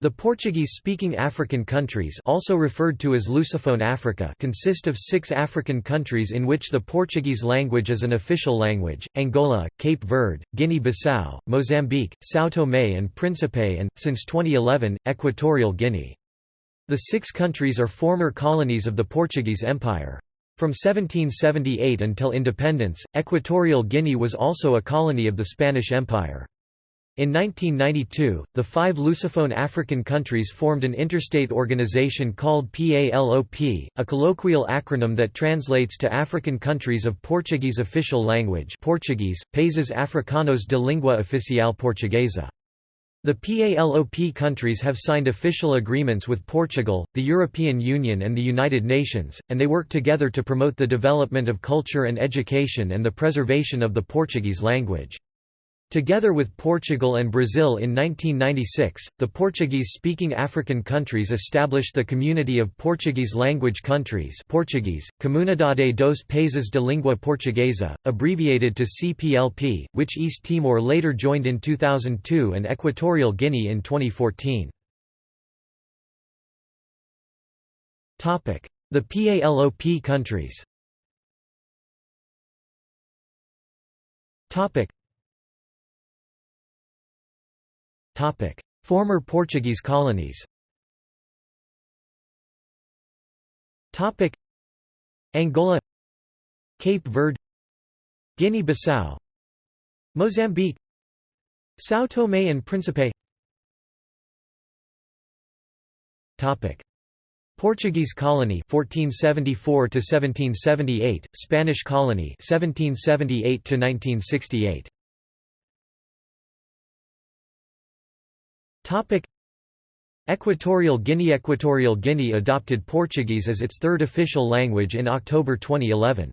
The Portuguese-speaking African countries also referred to as Lusophone Africa consist of six African countries in which the Portuguese language is an official language, Angola, Cape Verde, Guinea-Bissau, Mozambique, São Tomé and Príncipe and, since 2011, Equatorial Guinea. The six countries are former colonies of the Portuguese Empire. From 1778 until independence, Equatorial Guinea was also a colony of the Spanish Empire. In 1992, the five Lusophone African countries formed an interstate organization called PALOP, a colloquial acronym that translates to African Countries of Portuguese Official Language Portuguese, Países Africanos de Língua Oficial Portuguesa. The PALOP countries have signed official agreements with Portugal, the European Union and the United Nations, and they work together to promote the development of culture and education and the preservation of the Portuguese language. Together with Portugal and Brazil in 1996, the Portuguese-speaking African countries established the Community of Portuguese-language countries Portuguese, Comunidade dos Países de Língua Portuguesa, abbreviated to CPLP, which East Timor later joined in 2002 and Equatorial Guinea in 2014. The PALOP countries Former Portuguese colonies. Angola Cape Verde Guinea-Bissau Mozambique São Tomé and Príncipe. Topic. Portuguese colony 1474 to 1778 Spanish colony 1778 to 1968 Equatorial Guinea Equatorial Guinea adopted Portuguese as its third official language in October 2011.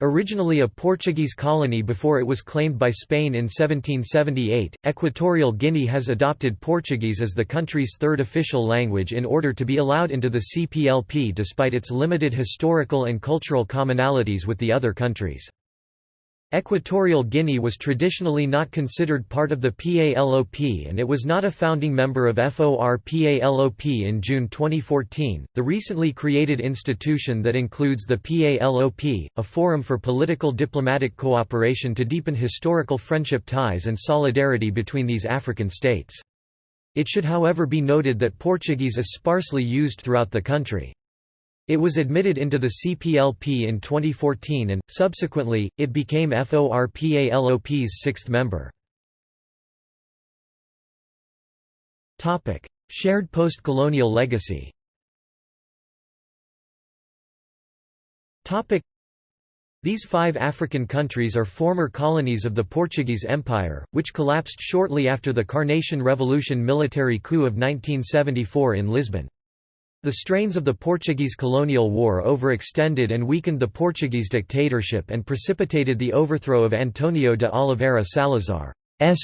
Originally a Portuguese colony before it was claimed by Spain in 1778, Equatorial Guinea has adopted Portuguese as the country's third official language in order to be allowed into the CPLP despite its limited historical and cultural commonalities with the other countries. Equatorial Guinea was traditionally not considered part of the PALOP and it was not a founding member of FOR-PALOP in June 2014. The recently created institution that includes the PALOP, a forum for political diplomatic cooperation to deepen historical friendship ties and solidarity between these African states. It should however be noted that Portuguese is sparsely used throughout the country. It was admitted into the CPLP in 2014 and, subsequently, it became FORPALOP's sixth member. Shared post-colonial legacy these five African countries are former colonies of the Portuguese Empire, which collapsed shortly after the Carnation Revolution military coup of 1974 in Lisbon. The strains of the Portuguese colonial war overextended and weakened the Portuguese dictatorship and precipitated the overthrow of Antonio de Oliveira Salazar's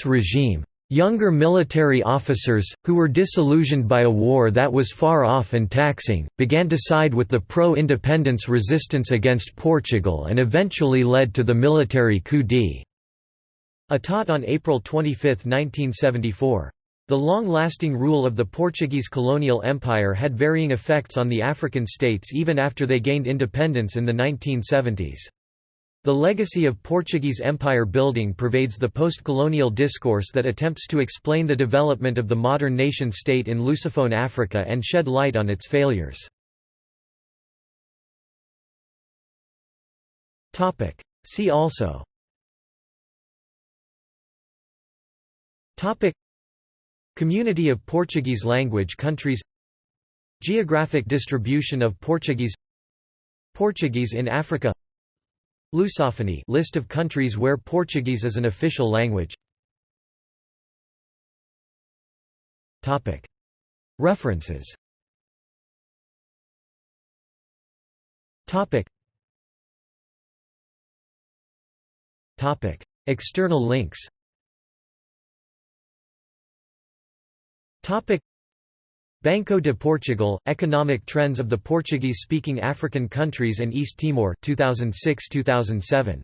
regime. Younger military officers, who were disillusioned by a war that was far off and taxing, began to side with the pro-independence resistance against Portugal and eventually led to the military coup d'état on April 25, 1974. The long-lasting rule of the Portuguese colonial empire had varying effects on the African states even after they gained independence in the 1970s. The legacy of Portuguese empire building pervades the post-colonial discourse that attempts to explain the development of the modern nation-state in Lusophone Africa and shed light on its failures. See also Community of Portuguese language countries Geographic distribution of Portuguese Portuguese in Africa Lusophony list of countries where Portuguese is an official language. Topic. References. Topic. Topic. External links Topic Banco de Portugal, Economic Trends of the Portuguese-speaking African Countries and East Timor 2006-2007.